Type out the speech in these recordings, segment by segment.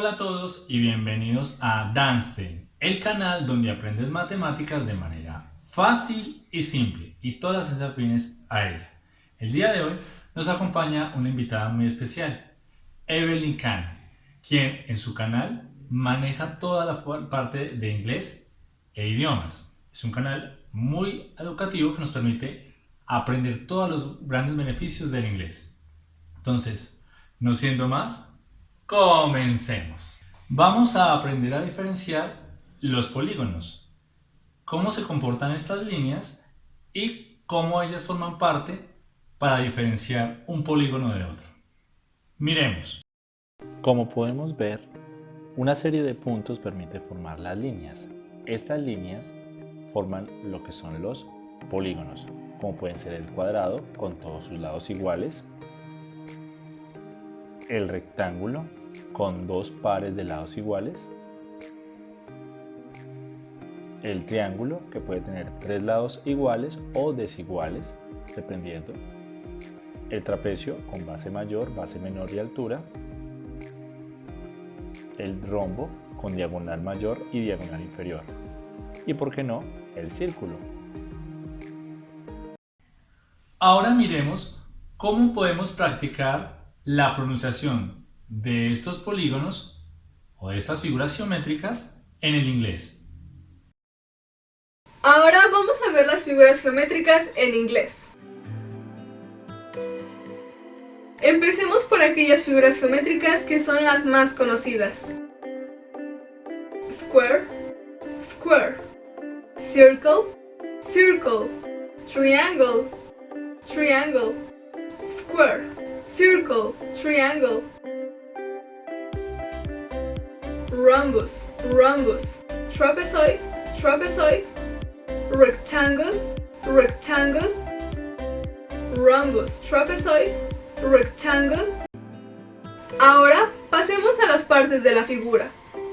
Hola a todos y bienvenidos a Danstein, el canal donde aprendes matemáticas de manera fácil y simple y todas las afines a ella. El día de hoy nos acompaña una invitada muy especial, Evelyn Kahn, quien en su canal maneja toda la parte de inglés e idiomas. Es un canal muy educativo que nos permite aprender todos los grandes beneficios del inglés. Entonces, no siendo más, Comencemos. Vamos a aprender a diferenciar los polígonos, cómo se comportan estas líneas y cómo ellas forman parte para diferenciar un polígono de otro. Miremos. Como podemos ver, una serie de puntos permite formar las líneas. Estas líneas forman lo que son los polígonos, como pueden ser el cuadrado con todos sus lados iguales, el rectángulo con dos pares de lados iguales, el triángulo que puede tener tres lados iguales o desiguales, dependiendo, el trapecio con base mayor, base menor y altura, el rombo con diagonal mayor y diagonal inferior, y por qué no, el círculo. Ahora miremos cómo podemos practicar la pronunciación de estos polígonos o de estas figuras geométricas en el inglés. Ahora vamos a ver las figuras geométricas en inglés. Empecemos por aquellas figuras geométricas que son las más conocidas. Square, square, circle, circle, triangle, triangle, square, circle, triangle, rhombus, rhombus, trapezoid, trapezoid, rectangle, rectangle, rhombus, trapezoid, rectangle. Ahora pasemos a las partes de la figura.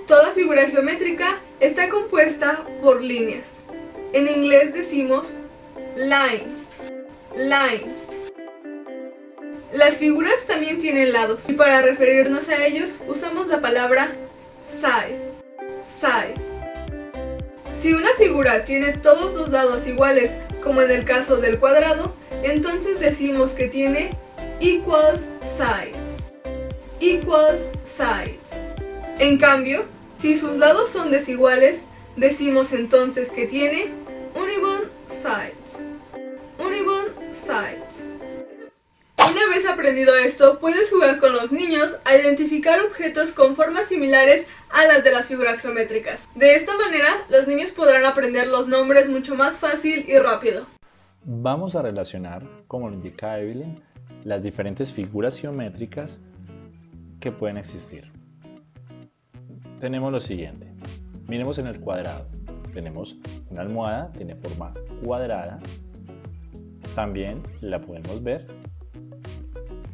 Toda figura geométrica está compuesta por líneas. En inglés decimos line, line. Las figuras también tienen lados y para referirnos a ellos usamos la palabra side, side. Si una figura tiene todos los lados iguales, como en el caso del cuadrado, entonces decimos que tiene equals sides, equals sides. En cambio, si sus lados son desiguales, decimos entonces que tiene unibond sides, unibond sides. Aprendido esto, puedes jugar con los niños a identificar objetos con formas similares a las de las figuras geométricas. De esta manera, los niños podrán aprender los nombres mucho más fácil y rápido. Vamos a relacionar, como lo indica Evelyn, las diferentes figuras geométricas que pueden existir. Tenemos lo siguiente. Miremos en el cuadrado. Tenemos una almohada, tiene forma cuadrada. También la podemos ver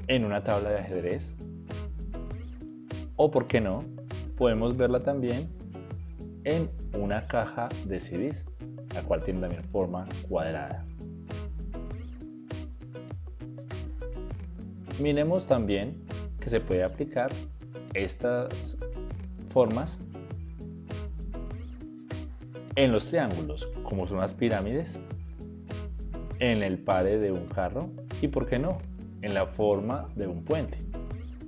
en una tabla de ajedrez o, por qué no, podemos verla también en una caja de CDs, la cual tiene también forma cuadrada. Miremos también que se puede aplicar estas formas en los triángulos, como son las pirámides, en el pare de un carro y, por qué no, en la forma de un puente.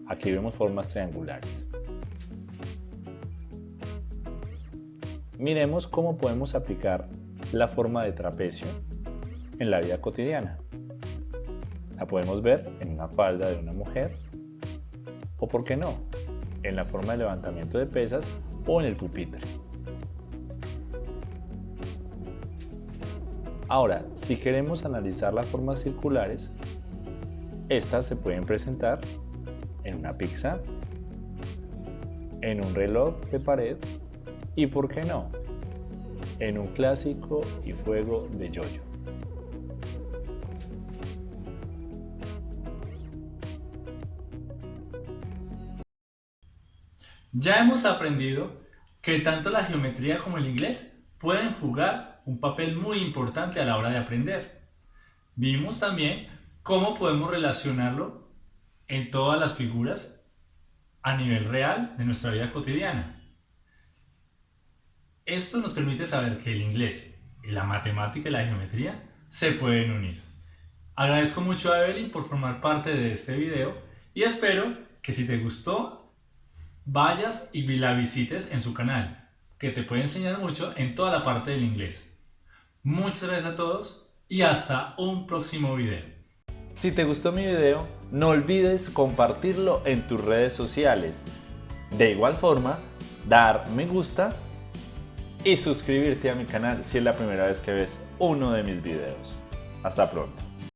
Aquí vemos formas triangulares. Miremos cómo podemos aplicar la forma de trapecio en la vida cotidiana. La podemos ver en una falda de una mujer o, por qué no, en la forma de levantamiento de pesas o en el pupitre. Ahora, si queremos analizar las formas circulares, estas se pueden presentar en una pizza, en un reloj de pared y, ¿por qué no?, en un clásico y fuego de yoyo. Ya hemos aprendido que tanto la geometría como el inglés pueden jugar un papel muy importante a la hora de aprender. Vimos también cómo podemos relacionarlo en todas las figuras a nivel real de nuestra vida cotidiana. Esto nos permite saber que el inglés, la matemática y la geometría se pueden unir. Agradezco mucho a Evelyn por formar parte de este video y espero que si te gustó vayas y la visites en su canal, que te puede enseñar mucho en toda la parte del inglés. Muchas gracias a todos y hasta un próximo video. Si te gustó mi video, no olvides compartirlo en tus redes sociales. De igual forma, dar me gusta y suscribirte a mi canal si es la primera vez que ves uno de mis videos. Hasta pronto.